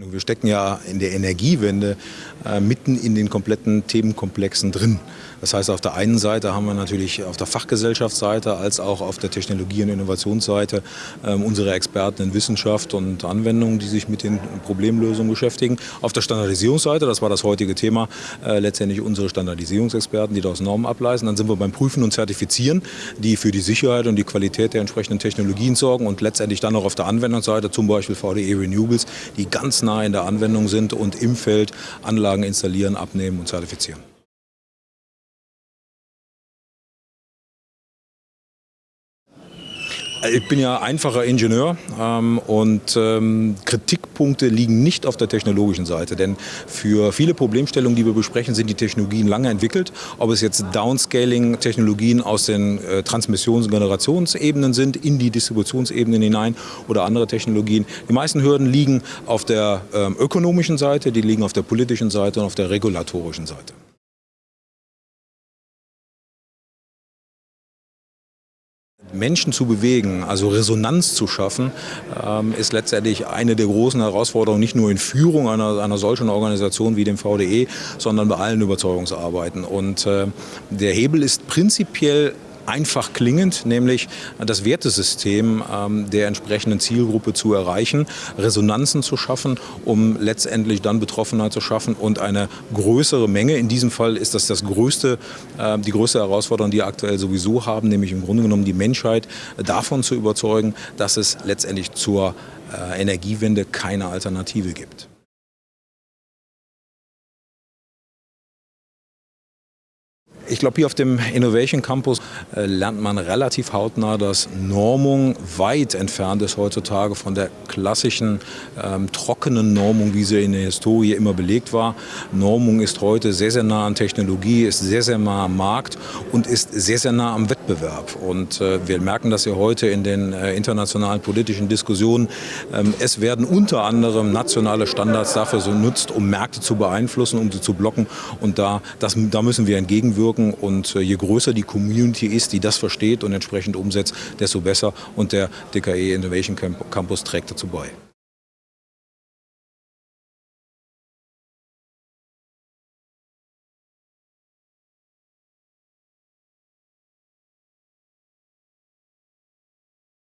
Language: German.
Wir stecken ja in der Energiewende äh, mitten in den kompletten Themenkomplexen drin. Das heißt, auf der einen Seite haben wir natürlich auf der Fachgesellschaftsseite als auch auf der Technologie- und Innovationsseite äh, unsere Experten in Wissenschaft und Anwendung, die sich mit den Problemlösungen beschäftigen. Auf der Standardisierungsseite, das war das heutige Thema, äh, letztendlich unsere Standardisierungsexperten, die daraus Normen ableiten. Dann sind wir beim Prüfen und Zertifizieren, die für die Sicherheit und die Qualität der entsprechenden Technologien sorgen und letztendlich dann auch auf der Anwendungsseite, zum Beispiel VDE Renewables, die ganz nah in der Anwendung sind und im Feld Anlagen installieren, abnehmen und zertifizieren. Ich bin ja einfacher Ingenieur ähm, und ähm, Kritikpunkte liegen nicht auf der technologischen Seite, denn für viele Problemstellungen, die wir besprechen, sind die Technologien lange entwickelt. Ob es jetzt Downscaling-Technologien aus den äh, Transmissions- und Generationsebenen sind, in die Distributionsebenen hinein oder andere Technologien. Die meisten Hürden liegen auf der ähm, ökonomischen Seite, die liegen auf der politischen Seite und auf der regulatorischen Seite. Menschen zu bewegen, also Resonanz zu schaffen, ähm, ist letztendlich eine der großen Herausforderungen, nicht nur in Führung einer, einer solchen Organisation wie dem VDE, sondern bei allen Überzeugungsarbeiten. Und äh, der Hebel ist prinzipiell einfach klingend, nämlich das Wertesystem ähm, der entsprechenden Zielgruppe zu erreichen, Resonanzen zu schaffen, um letztendlich dann Betroffenheit zu schaffen und eine größere Menge. In diesem Fall ist das, das größte, äh, die größte Herausforderung, die wir aktuell sowieso haben, nämlich im Grunde genommen die Menschheit davon zu überzeugen, dass es letztendlich zur äh, Energiewende keine Alternative gibt. Ich glaube, hier auf dem Innovation Campus äh, lernt man relativ hautnah, dass Normung weit entfernt ist heutzutage von der klassischen ähm, trockenen Normung, wie sie in der Historie immer belegt war. Normung ist heute sehr, sehr nah an Technologie, ist sehr, sehr nah am Markt und ist sehr, sehr nah am Wettbewerb. Und äh, wir merken das ja heute in den äh, internationalen politischen Diskussionen. Ähm, es werden unter anderem nationale Standards dafür so genutzt, um Märkte zu beeinflussen, um sie zu blocken. Und da, das, da müssen wir entgegenwirken wirken. Und äh, je größer die Community ist, die das versteht und entsprechend umsetzt, desto besser. Und der DKE Innovation Campus trägt dazu bei.